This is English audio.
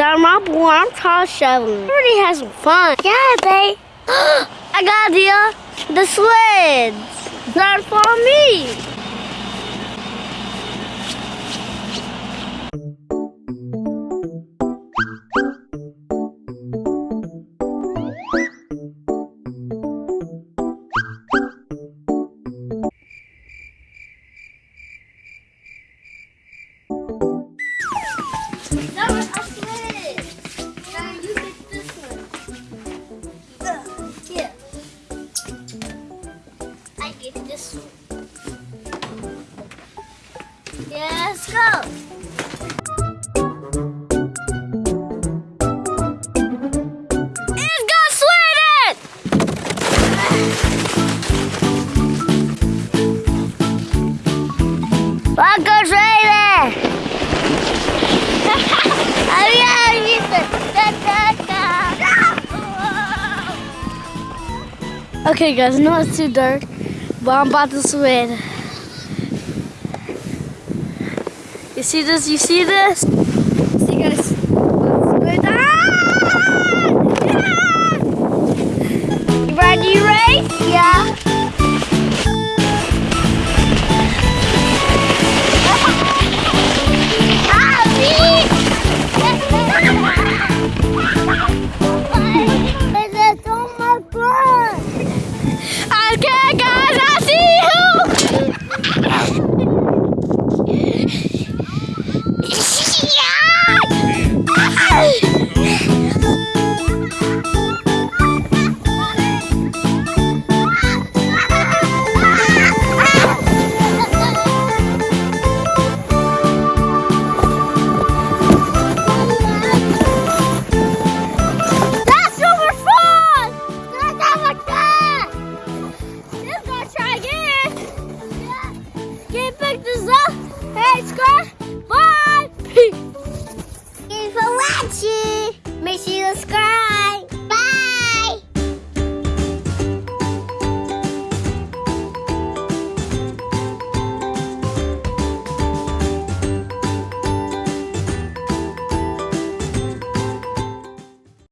I'm Apple. I'm tall shoveling. Everybody has some fun. Yeah, babe. I got the, idea. The sleds. Not for me. This let's go. Okay, guys, I know it's too dark, but I'm about to swim. You see this? You see this? See, guys. Ah! Yeah! You ready, Yeah. Hey,